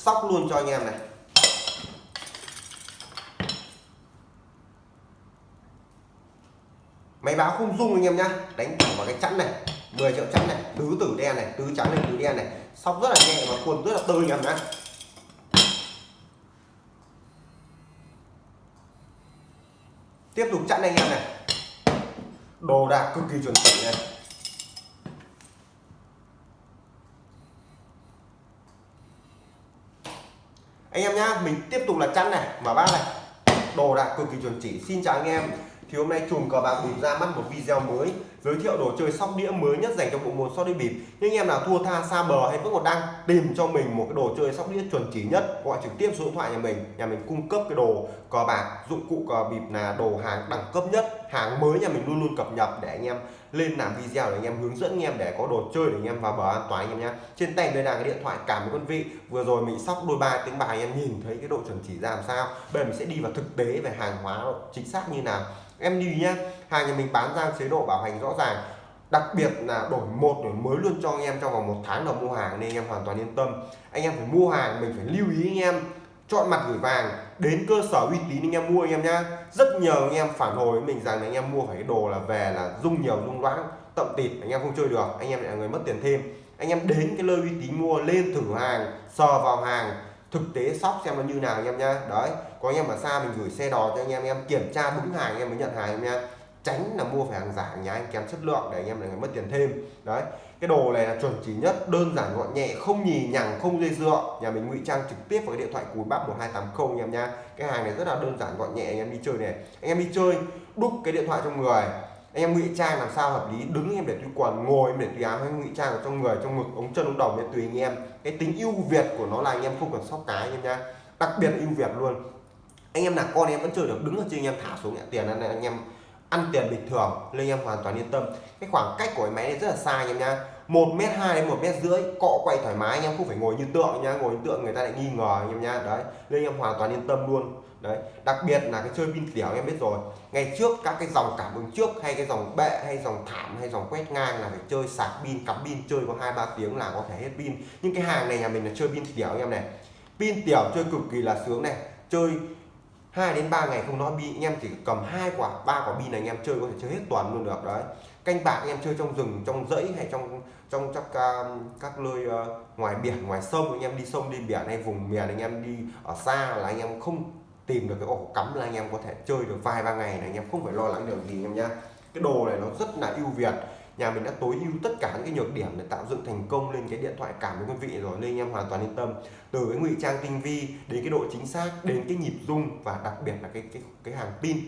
sóc luôn cho anh em này. Máy báo không rung anh em nhá. Đánh thẳng vào cái chắn này 10 triệu chắn này, tứ tử đen này, tứ trắng này, tứ đen này. Sóc rất là nhẹ và quần rất là tơi anh em nhá. Tiếp tục chặn anh em này. Đồ đạc cực kỳ chuẩn chỉnh này. Anh em nhá, mình tiếp tục là chắn này, mở bát này. Đồ đạc cực kỳ chuẩn chỉ, xin chào anh em. Thì hôm nay chùm cờ bạc bịp ra mắt một video mới, giới thiệu đồ chơi sóc đĩa mới nhất dành cho bộ môn sóc đĩa bịp. Nhưng anh em nào thua tha, xa bờ hay vẫn còn đang tìm cho mình một cái đồ chơi sóc đĩa chuẩn chỉ nhất, gọi trực tiếp số điện thoại nhà mình nhà mình cung cấp cái đồ cờ bạc, dụng cụ cờ bịp là đồ hàng đẳng cấp nhất hàng mới nhà mình luôn luôn cập nhật để anh em lên làm video để anh em hướng dẫn, anh em để có đồ chơi để anh em vào bờ an toàn anh em nhé trên tay đây là cái điện thoại cảm ơn quân vị. Vừa rồi mình sóc đôi ba tiếng bài anh em nhìn thấy cái độ chuẩn chỉ ra làm sao. Bây giờ mình sẽ đi vào thực tế về hàng hóa chính xác như nào. Em đi nhé hàng nhà mình bán ra chế độ bảo hành rõ ràng. Đặc biệt là đổi một, đổi mới luôn cho anh em trong vòng một tháng đầu mua hàng nên anh em hoàn toàn yên tâm. Anh em phải mua hàng, mình phải lưu ý anh em, chọn mặt gửi vàng đến cơ sở uy tín anh em mua anh em nhá rất nhiều anh em phản hồi với mình rằng anh em mua phải cái đồ là về là rung nhiều rung loãng tậm tịt anh em không chơi được anh em lại là người mất tiền thêm anh em đến cái nơi uy tín mua lên thử hàng sờ vào hàng thực tế sóc xem nó như nào anh em nhá đấy có anh em ở xa mình gửi xe đò cho anh em anh em kiểm tra đúng hàng anh em mới nhận hàng anh em nhá tránh là mua phải hàng giả nhà anh kém chất lượng để anh em lại mất tiền thêm. Đấy, cái đồ này là chuẩn chỉ nhất, đơn giản gọn nhẹ, không nhì nhằng, không dây dựa. Nhà mình ngụy trang trực tiếp vào cái điện thoại cùi bắp 1280 anh em nha cái hàng này rất là đơn giản, gọn nhẹ, anh em đi chơi này. Anh em đi chơi, đúc cái điện thoại trong người. Anh em ngụy trang làm sao hợp lý, đứng em để tùy quần, ngồi em để tùy áo hay ngụy trang ở trong người, trong ngực, ống chân, ống đầu để tùy anh em. Cái tính ưu việt của nó là anh em không cần sóc cái anh em nha đặc biệt là ưu việt luôn. Anh em là con em vẫn chơi được, đứng ở trên anh em thả xuống nhận tiền anh em ăn tiền bình thường, nên anh em hoàn toàn yên tâm. Cái khoảng cách của cái máy này rất là xa anh em nha một mét hai đến một mét rưỡi, cọ quay thoải mái, anh em không phải ngồi như tượng nhá. Ngồi như tượng người ta lại nghi ngờ anh em nha đấy, nên anh em hoàn toàn yên tâm luôn. Đấy, đặc biệt là cái chơi pin tiểu em biết rồi. Ngày trước các cái dòng cảm ứng trước, hay cái dòng bệ, hay dòng thảm, hay dòng quét ngang là phải chơi sạc pin, cắm pin, chơi có hai ba tiếng là có thể hết pin. Nhưng cái hàng này nhà mình là chơi pin tiểu em này. Pin tiểu chơi cực kỳ là sướng này. Chơi 2 đến 3 ngày không nói pin anh em chỉ cầm hai quả ba quả pin này anh em chơi có thể chơi hết tuần luôn được đấy. Canh bạc anh em chơi trong rừng trong dãy hay trong trong các um, các nơi uh, ngoài biển ngoài sông anh em đi sông đi biển hay vùng miền anh em đi ở xa là anh em không tìm được cái ổ cắm là anh em có thể chơi được vài ba ngày này anh em không phải lo lắng điều gì anh em nhá. Cái đồ này nó rất là ưu việt nhà mình đã tối ưu tất cả những cái nhược điểm để tạo dựng thành công lên cái điện thoại cảm với quý vị rồi, nên anh em hoàn toàn yên tâm. Từ cái ngụy trang tinh vi đến cái độ chính xác, đến cái nhịp rung và đặc biệt là cái cái cái hàng pin.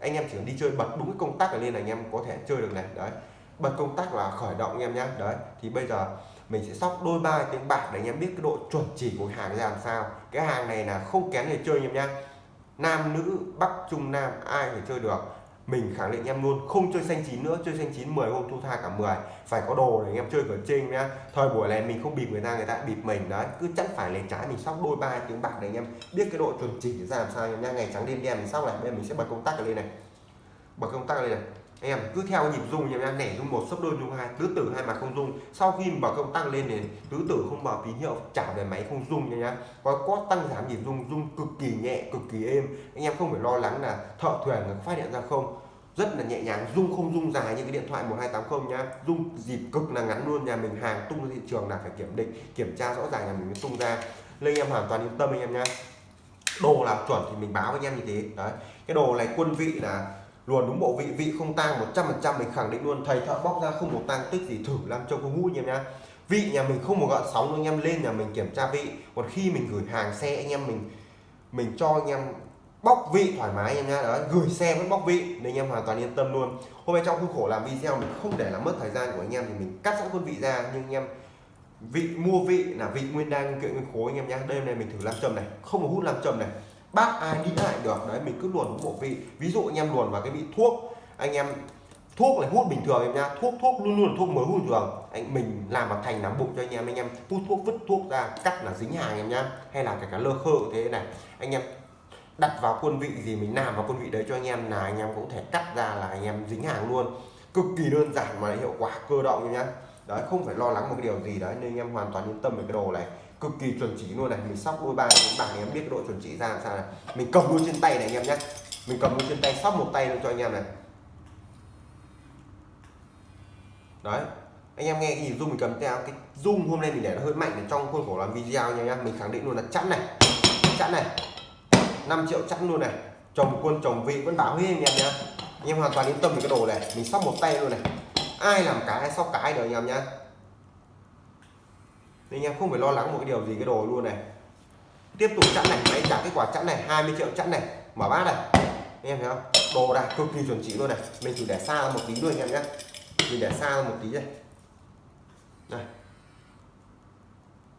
Anh em chỉ cần đi chơi bật đúng cái công tắc ở lên là anh em có thể chơi được này, đấy. Bật công tắc là khởi động anh em nhé đấy. Thì bây giờ mình sẽ sóc đôi ba tiếng bạc để anh em biết cái độ chuẩn chỉ của hàng ra làm sao. Cái hàng này là không kén người chơi anh em nhé nam nữ, bắc, trung, nam, ai phải chơi được mình khẳng định em luôn, không chơi xanh chín nữa, chơi xanh chín 10 hôm thu tha cả 10 phải có đồ để anh em chơi ở trên nhá. Thời buổi này mình không bịp người ta người ta bịp mình. Đấy, cứ chắn phải lên trái mình sóc đôi ba tiếng bạc để anh em biết cái độ chuẩn chỉnh ra làm sao nhá. Ngày trắng đêm đen mình sóc này bây giờ mình sẽ bật công tắc lên này. Bật công tắc lên này anh em, cứ theo nhịp rung em nẻ rung một, sấp đôi rung hai tứ tử hai mà không rung. Sau khi mở công tắc lên thì tứ tử không mở tín hiệu, trả về máy không rung nha nhá. Có có tăng giảm nhịp rung rung cực kỳ nhẹ, cực kỳ êm. Anh em không phải lo lắng là thợ thuyền phát hiện ra không. Rất là nhẹ nhàng, rung không rung dài như cái điện thoại 1280 nhá. Rung dịp cực là ngắn luôn, nhà mình hàng tung ra thị trường là phải kiểm định, kiểm tra rõ ràng nhà mình mới tung ra. Nên anh em hoàn toàn yên tâm anh em nhá. Đồ là chuẩn thì mình báo với anh em như thế. Đấy, cái đồ này quân vị là luồn đúng bộ vị vị không tang 100% mình khẳng định luôn, thầy thợ bóc ra không một tang tích gì thử làm cho có mũi em nhá. Vị nhà mình không một gợn sóng anh em, lên nhà mình kiểm tra vị. Còn khi mình gửi hàng xe anh em mình mình cho anh em bóc vị thoải mái anh em nhá. Đấy, gửi xe vẫn bóc vị, nên anh em hoàn toàn yên tâm luôn. Hôm nay trong khuôn khổ làm video mình không để làm mất thời gian của anh em thì mình cắt sẵn khuôn vị ra, nhưng anh em vị mua vị là vị nguyên đan nguyên kiện nguyên khối anh em nhá. Đêm này mình thử làm trầm này, không có hút làm trầm này bác ai đi lại được, đấy, mình cứ luồn bộ vị. Ví dụ anh em luồn vào cái vị thuốc, anh em, thuốc này hút bình thường em nhá. Thuốc thuốc luôn luôn là thuốc mới hút thường. Anh, mình làm bằng thành nắm bụng cho anh em anh em hút thuốc, vứt thuốc ra, cắt là dính hàng em nhá. Hay là cả cả lơ khơ thế này. Anh em đặt vào quân vị gì mình làm vào quân vị đấy cho anh em là anh em cũng thể cắt ra là anh em dính hàng luôn. Cực kỳ đơn giản mà hiệu quả, cơ động nhá. Đấy, không phải lo lắng một cái điều gì đấy, nên anh em hoàn toàn yên tâm về cái đồ này cực kỳ chuẩn chỉ luôn này. Mình sóc đôi ba bốn bảng em biết cái độ chuẩn chỉ ra làm sao này. Mình cầm luôn trên tay này anh em nhé. Mình cầm luôn trên tay, sóc một tay luôn cho anh em này. Đấy, anh em nghe cái gì zoom mình cầm theo, cái rung hôm nay mình để nó hơi mạnh để trong khuôn khổ làm video nha anh em. Mình khẳng định luôn là chẵn này chẵn này. 5 triệu chẵn luôn này. Chồng quân, chồng vị vẫn bảo huy anh em nhá anh em hoàn toàn yên tâm về cái đồ này. Mình sóc một tay luôn này. Ai làm cái, ai sóc cái được anh em nhá anh em không phải lo lắng một cái điều gì cái đồ luôn này. Tiếp tục chẵn này máy trả kết quả chẵn này 20 triệu chẵn này, mở bát này. Anh em thấy không? Đồ đạc cực kỳ chuẩn chỉ luôn này. Mình chỉ để xa một tí thôi anh em nhé. Mình để xa một tí đây. Này.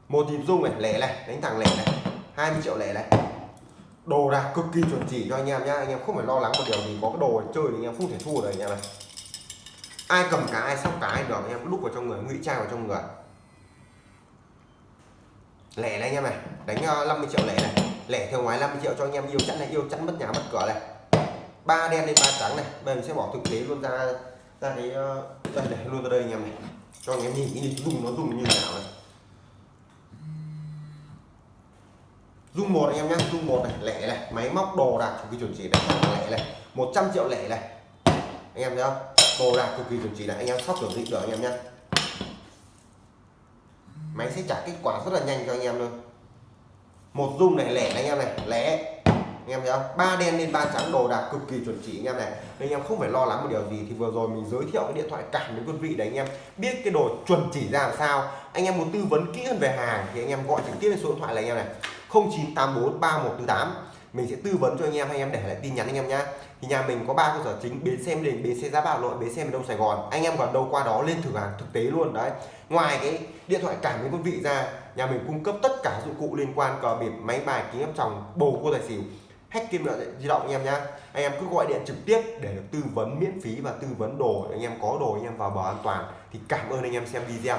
Một nhịp rung này, lẻ này, đánh thẳng lẻ này 20 triệu lẻ này. Đồ đạc cực kỳ chuẩn chỉ cho anh em nhá. Anh em không phải lo lắng một điều gì, có cái đồ chơi thì anh em không thể thua được anh em này. Ai cầm cái ai sóc cái được, anh em lúc vào trong người, ngụy trang vào trong người lẻ này anh em này, đánh ờ, 50 triệu lẻ này. Lẻ theo ngoài 50 triệu cho anh em, yêu chẵn này, yêu chẵn mất nhà mất cửa này. Ba đen lên ba trắng này, bây giờ mình sẽ bỏ thực tế luôn ra ra cái ờ, đây này, luôn ra đây anh em này. Cho anh em nhìn cái dùng nó dùng như nào này. Dung một anh em nhé dung một này, lẻ này, máy móc đồ đạc cực kỳ chuẩn chỉ này, lẻ này 100 triệu lẻ này. Anh em thấy không? Đồ đạc cực kỳ chuẩn chỉ này, anh em sóc tưởng định được anh em nhé máy sẽ trả kết quả rất là nhanh cho anh em luôn. Một dung này lẻ anh em này, lẻ. Anh em thấy không? Ba đen lên ba trắng, đồ đạc cực kỳ chuẩn chỉ anh em này. Nên anh em không phải lo lắng một điều gì. Thì vừa rồi mình giới thiệu cái điện thoại cảm đến quý vị để anh em biết cái đồ chuẩn chỉ ra làm sao. Anh em muốn tư vấn kỹ hơn về hàng thì anh em gọi trực tiếp lên số điện thoại là anh em này. 0984 3148 mình sẽ tư vấn cho anh em hay em để lại tin nhắn anh em nhá. Thì nhà mình có ba cơ sở chính, bến xe đình, bến xe giá bảo nội bến xe miền đông sài gòn. Anh em còn đâu qua đó lên thử hàng thực tế luôn, đấy. Ngoài cái điện thoại cảm biến quân vị ra, nhà mình cung cấp tất cả dụng cụ liên quan, cờ bịp, máy bài, kính áp tròng, bầu cua tài xỉu, hack kim loại di động anh em nhá. Anh em cứ gọi điện trực tiếp để được tư vấn miễn phí và tư vấn đồ, anh em có đồ anh em vào bờ an toàn. Thì cảm ơn anh em xem video.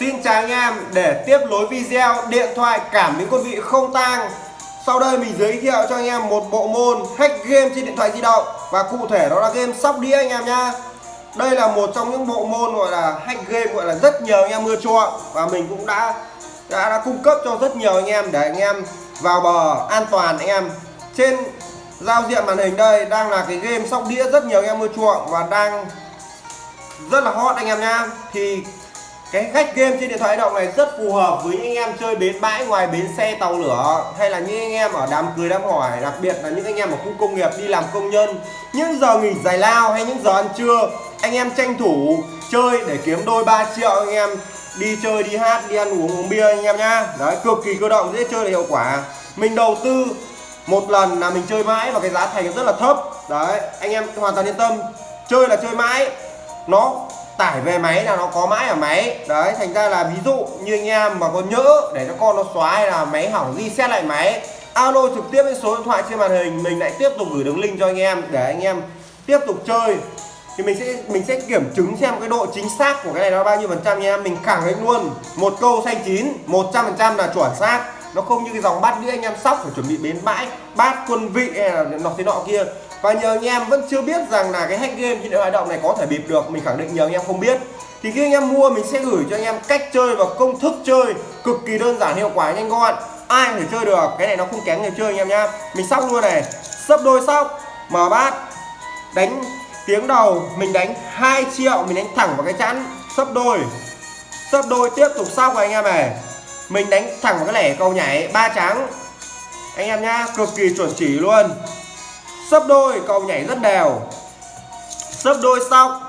Xin chào anh em để tiếp nối video điện thoại cảm biến quân vị không tang. Sau đây mình giới thiệu cho anh em một bộ môn hack game trên điện thoại di động. Và cụ thể đó là game sóc đĩa anh em nhá. Đây là một trong những bộ môn gọi là hack game gọi là rất nhiều anh em mưa chuộng. Và mình cũng đã đã, đã cung cấp cho rất nhiều anh em để anh em vào bờ an toàn anh em. Trên giao diện màn hình đây đang là cái game sóc đĩa rất nhiều anh em mưa chuộng và đang rất là hot anh em nhá. Thì cái khách game trên điện thoại di động này rất phù hợp với những anh em chơi bến bãi ngoài bến xe tàu lửa. Hay là những anh em ở đám cưới đám hỏi, đặc biệt là những anh em ở khu công nghiệp đi làm công nhân. Những giờ nghỉ giải lao hay những giờ ăn trưa, anh em tranh thủ chơi để kiếm đôi 3 triệu anh em đi chơi, đi hát, đi ăn uống uống bia anh em nhá. Đấy, cực kỳ cơ động, dễ chơi là hiệu quả. Mình đầu tư một lần là mình chơi mãi và cái giá thành rất là thấp. Đấy, anh em hoàn toàn yên tâm. Chơi là chơi mãi. Nó tải về máy là nó có mãi ở máy. Đấy, thành ra là ví dụ như anh em mà có nhỡ để cho con nó xóa hay là máy hỏng reset lại máy, alo trực tiếp với số điện thoại trên màn hình, mình lại tiếp tục gửi đường link cho anh em để anh em tiếp tục chơi. Thì mình sẽ mình sẽ kiểm chứng xem cái độ chính xác của cái này nó bao nhiêu phần trăm nha. Em mình khẳng định luôn, một câu xanh chín 100 phần trăm là chuẩn xác. Nó không như cái dòng bát đĩa anh em sóc phải chuẩn bị bến bãi, bát quân vị hay là nọ thế nọ kia và nhiều anh em vẫn chưa biết rằng là cái hack game trên điện thoại động này có thể bịp được, mình khẳng định nhiều anh em không biết. Thì khi anh em mua, mình sẽ gửi cho anh em cách chơi và công thức chơi cực kỳ đơn giản, hiệu quả, nhanh gọn. Ai có thể chơi được, cái này nó không kém người chơi anh em nhá. Mình sóc luôn này. Sấp đôi sóc. Mở bát. Đánh tiếng đầu. Mình đánh 2 triệu, mình đánh thẳng vào cái chắn sấp đôi. Sấp đôi tiếp tục sóc anh em này. Mình đánh thẳng vào cái lẻ cầu nhảy ba trắng. Anh em nhá, cực kỳ chuẩn chỉ luôn sấp đôi cầu nhảy rất đều. Sấp đôi xong.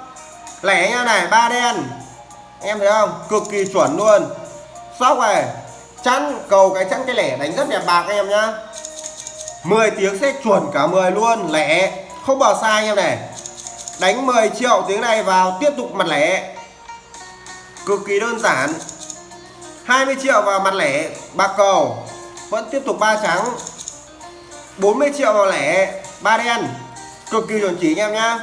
Lẻ nha này, ba đen. Em thấy không? Cực kỳ chuẩn luôn. Sóc này chắn, cầu cái chắn cái lẻ đánh rất đẹp bạc anh em nhá. 10 tiếng sẽ chuẩn cả 10 luôn, lẻ. Không bỏ sai em này. Đánh 10 triệu tiếng này vào, tiếp tục mặt lẻ. Cực kỳ đơn giản. 20 triệu vào mặt lẻ, bạc cầu. Vẫn tiếp tục ba trắng. 40 triệu vào lẻ ba đen. Cực kỳ chuẩn chỉ anh em nhá.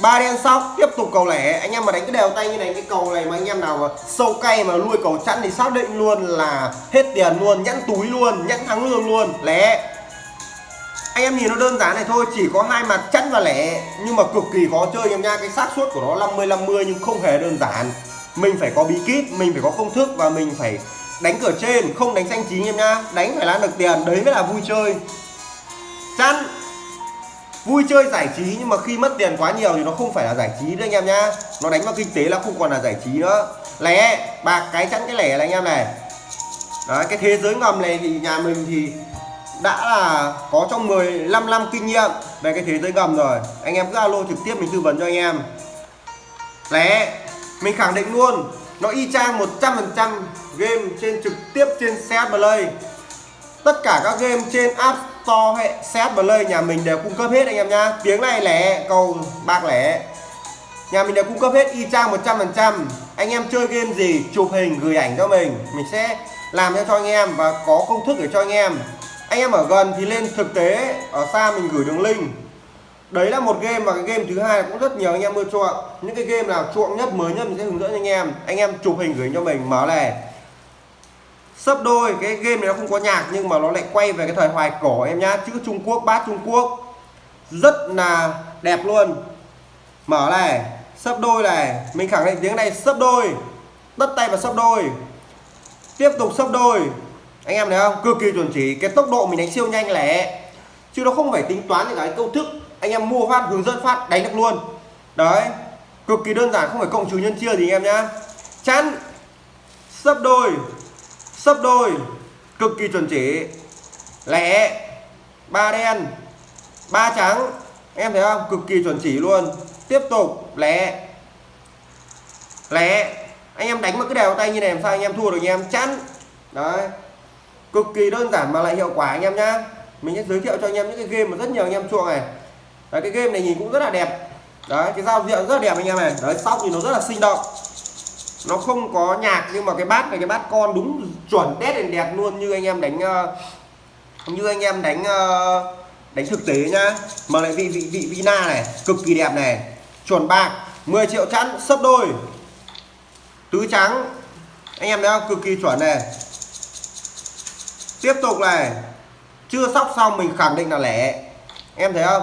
Ba đen sóc, tiếp tục cầu lẻ. Anh em mà đánh cái đều tay như này, cái cầu này mà anh em nào mà sâu cay mà nuôi cầu chẵn thì xác định luôn là hết tiền luôn nhẫn túi luôn nhẫn thắng lương luôn. Lẻ. Anh em nhìn nó đơn giản này thôi, chỉ có hai mặt chẵn và lẻ. Nhưng mà cực kỳ khó chơi anh em nha cái xác suất của nó 50 50 nhưng không hề đơn giản. Mình phải có bí kíp, mình phải có công thức và mình phải đánh cửa trên, không đánh xanh chín em nhá. Đánh phải làm được tiền, đấy mới là vui chơi. Chắn vui chơi giải trí nhưng mà khi mất tiền quá nhiều thì nó không phải là giải trí nữa anh em nhá. Nó đánh vào kinh tế là không còn là giải trí nữa. Lẻ, bạc, cái chắn cái lẻ là anh em này. Đấy, cái thế giới ngầm này thì nhà mình thì đã là có trong 15 năm kinh nghiệm về cái thế giới ngầm rồi. Anh em cứ alo trực tiếp mình tư vấn cho anh em. Lẻ, mình khẳng định luôn, nó y chang 100% game trên trực tiếp trên CS Play. Tất cả các game trên App to hệ hay và lây nhà mình đều cung cấp hết anh em nhá. Tiếng này lẻ, cầu bạc lẻ. Nhà mình đều cung cấp hết, y chang 100% anh em chơi game gì, chụp hình, gửi ảnh cho mình. Mình sẽ làm cho cho anh em và có công thức để cho anh em. Anh em ở gần thì lên thực tế, ở xa mình gửi đường link. Đấy là một game mà cái game thứ hai cũng rất nhiều anh em ưa chuộng. Những cái game nào chuộng nhất, mới nhất mình sẽ hướng dẫn anh em. Anh em chụp hình gửi cho mình, mở này sấp đôi, cái game này nó không có nhạc nhưng mà nó lại quay về cái thời hoài cổ em nhá. Chữ Trung Quốc, bát Trung Quốc. Rất là đẹp luôn. Mở này, sấp đôi này. Mình khẳng định tiếng này, sấp đôi. Tất tay và sấp đôi. Tiếp tục sấp đôi. Anh em thấy không? Cực kỳ chuẩn chỉ. Cái tốc độ mình đánh siêu nhanh lẻ. Chứ nó không phải tính toán những cái công thức. Anh em mua phát, hướng dẫn phát, đánh được luôn. Đấy. Cực kỳ đơn giản, không phải cộng trừ nhân chia gì anh em nhá. Chắn. Sấp đôi sấp đôi cực kỳ chuẩn chỉ. Lẻ ba đen ba trắng. Em thấy không? Cực kỳ chuẩn chỉ luôn. Tiếp tục lẻ. Lẻ. Anh em đánh một cái đều tay như này làm sao anh em thua được anh em? Chắn đấy. Cực kỳ đơn giản mà lại hiệu quả anh em nhá. Mình sẽ giới thiệu cho anh em những cái game mà rất nhiều anh em chuộng này. Đấy, cái game này nhìn cũng rất là đẹp. Đấy cái giao diện rất là đẹp anh em này. Đấy sóc thì nó rất là sinh động. Nó không có nhạc nhưng mà cái bát này cái bát con đúng chuẩn đét đèn đẹp luôn như anh em đánh ờ, như anh em đánh ờ, đánh thực tế nhá. Mà lại vị vị vị vina này, cực kỳ đẹp này. Chuẩn bạc 10 triệu chẵn, sấp đôi. Tứ trắng, anh em thấy không cực kỳ chuẩn này. Tiếp tục này, chưa sóc xong mình khẳng định là lẻ. Em thấy không?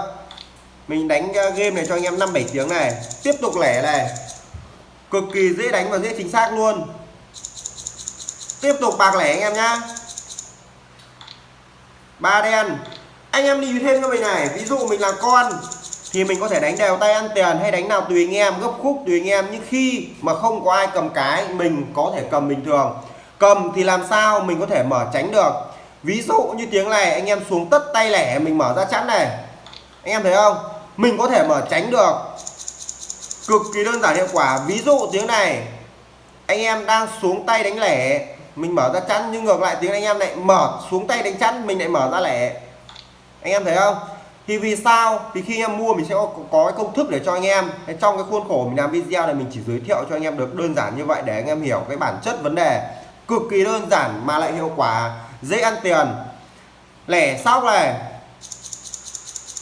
Mình đánh ờ, game này cho anh em 5 7 tiếng này. Tiếp tục lẻ này. Cực kỳ dễ đánh và dễ chính xác luôn tiếp tục bạc lẻ anh em nhá. Ba đen. Anh em đi thêm cho mình này, ví dụ mình là con, thì mình có thể đánh đều tay ăn tiền hay đánh nào tùy anh em, gấp khúc tùy anh em. Nhưng khi mà không có ai cầm cái, mình có thể cầm bình thường. Cầm thì làm sao mình có thể mở tránh được? Ví dụ như tiếng này, anh em xuống tất tay lẻ, mình mở ra chắn này. Anh em thấy không? Mình có thể mở tránh được. Cực kỳ đơn giản hiệu quả. Ví dụ tiếng này, anh em đang xuống tay đánh lẻ mình mở ra chắn nhưng ngược lại tiếng anh em lại mở xuống tay đánh chắn mình lại mở ra lẻ. Anh em thấy không? Thì vì sao? Thì khi em mua mình sẽ có, có cái công thức để cho anh em. Trong cái khuôn khổ mình làm video này mình chỉ giới thiệu cho anh em được đơn giản như vậy để anh em hiểu cái bản chất vấn đề. Cực kỳ đơn giản mà lại hiệu quả. Dễ ăn tiền. Lẻ sóc này.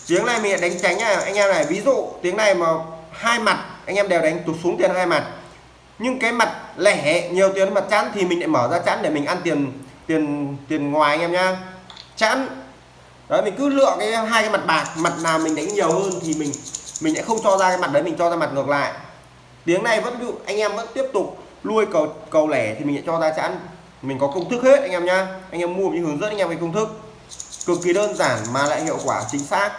Tiếng này mình đánh tránh này. Anh em này ví dụ tiếng này mà hai mặt anh em đều đánh tụt xuống tiền hai mặt nhưng cái mặt lẻ, nhiều tiền mặt chẵn thì mình lại mở ra chẵn để mình ăn tiền tiền tiền ngoài anh em nhá. Chẵn đấy, mình cứ lựa cái hai cái mặt bạc, mặt nào mình đánh nhiều hơn thì mình mình sẽ không cho ra cái mặt đấy, mình cho ra mặt ngược lại. Tiếng này vẫn anh em vẫn tiếp tục nuôi cầu cầu lẻ thì mình sẽ cho ra chẵn mình có công thức hết, anh em nhá. Anh em mua mình hướng dẫn anh em về công thức. Cực kỳ đơn giản mà lại hiệu quả chính xác.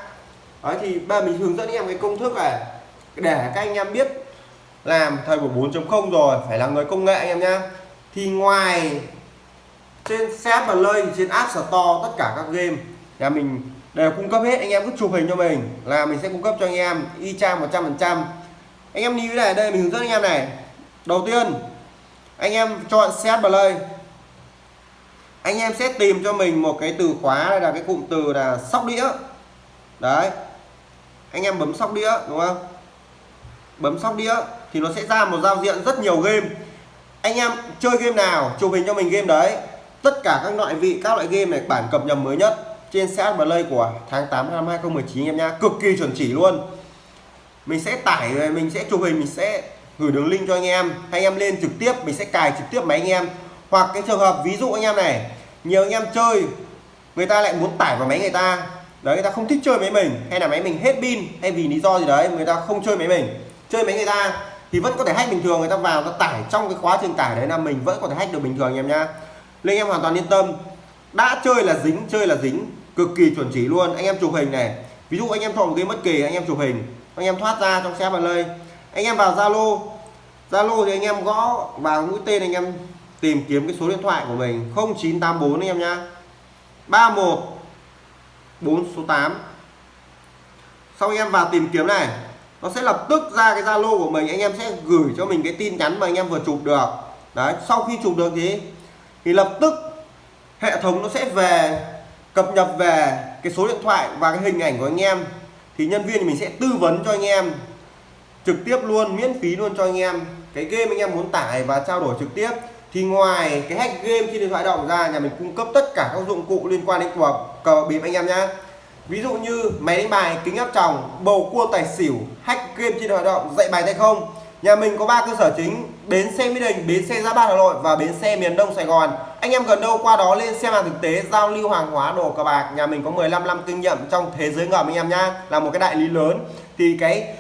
Đấy, thì bây giờ mình hướng dẫn anh em cái công thức này để các anh em biết làm thời của 4.0 rồi, phải là người công nghệ anh em nhá. Thì ngoài trên set và lơi trên app store, tất cả các game, nhà mình đều cung cấp hết. Anh em cứ chụp hình cho mình là mình sẽ cung cấp cho anh em y chang 100 phần trăm. Anh em lưu này, đây mình hướng dẫn anh em này. Đầu tiên, anh em chọn set play anh em sẽ tìm cho mình một cái từ khóa đây là cái cụm từ là sóc đĩa. Đấy. Anh em bấm sóc đĩa, đúng không? Bấm sóc đĩa thì nó sẽ ra một giao diện rất nhiều game. Anh em chơi game nào, chụp hình cho mình game đấy. Tất cả các loại vị, các loại game này, bản cập nhật mới nhất trên CS play của tháng 8 năm 2019 em nhá. Cực kỳ chuẩn chỉ luôn. Mình sẽ tải, mình sẽ chụp hình, mình sẽ gửi đường link cho anh em. Anh em lên trực tiếp, mình sẽ cài trực tiếp máy anh em. Hoặc cái trường hợp ví dụ anh em này, nhiều anh em chơi, người ta lại muốn tải vào máy người ta. Đấy, người ta không thích chơi máy mình, hay là máy mình hết pin, hay vì lý do gì đấy, người ta không chơi máy mình. Chơi máy người ta thì vẫn có thể hack bình thường, người ta vào ta tải trong cái quá trình tải đấy là mình vẫn có thể hack được bình thường, anh em nhá. Nên em hoàn toàn yên tâm. Đã chơi là dính, chơi là dính. Cực kỳ chuẩn chỉ luôn. Anh em chụp hình này. Ví dụ anh em chọn một cái bất kỳ, anh em chụp hình. Anh em thoát ra trong xe vào lây anh em vào zalo. Zalo thì anh em gõ vào mũi tên anh em tìm kiếm cái số điện thoại của mình. 0984 anh em nhá. 31 4 số 8 sau anh em vào tìm kiếm này nó sẽ lập tức ra cái zalo của mình, anh em sẽ gửi cho mình cái tin nhắn mà anh em vừa chụp được. Đấy, sau khi chụp được thì thì lập tức hệ thống nó sẽ về, cập nhật về cái số điện thoại và cái hình ảnh của anh em. Thì nhân viên thì mình sẽ tư vấn cho anh em trực tiếp luôn, miễn phí luôn cho anh em cái game anh em muốn tải và trao đổi trực tiếp. Thì ngoài cái hack game trên điện thoại động ra, nhà mình cung cấp tất cả các dụng cụ liên quan đến cờ cờ bịp anh em nhé ví dụ như máy đánh bài, kính áp tròng, bầu cua tài xỉu hack game trên hoạt động dạy bài tay không? Nhà mình có ba cơ sở chính, bến xe mỹ đình, bến xe giáp bát hà nội và bến xe miền đông sài gòn. Anh em gần đâu qua đó lên xem hàng thực tế, giao lưu hàng hóa, đồ cờ bạc. Nhà mình có 15 năm kinh nghiệm trong thế giới ngầm anh em nhá. Là một cái đại lý lớn. Thì cái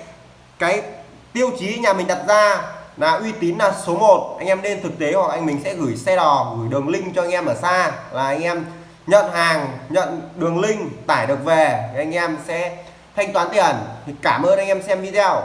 cái tiêu chí nhà mình đặt ra là uy tín là số 1 anh em lên thực tế hoặc anh mình sẽ gửi xe đò, gửi đường link cho anh em ở xa. Là anh em nhận hàng, nhận đường link, tải được về, thì anh em sẽ thanh toán tiền thì cảm ơn anh em xem video.